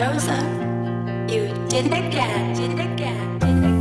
Rosa, you did it again, did it again, did it again.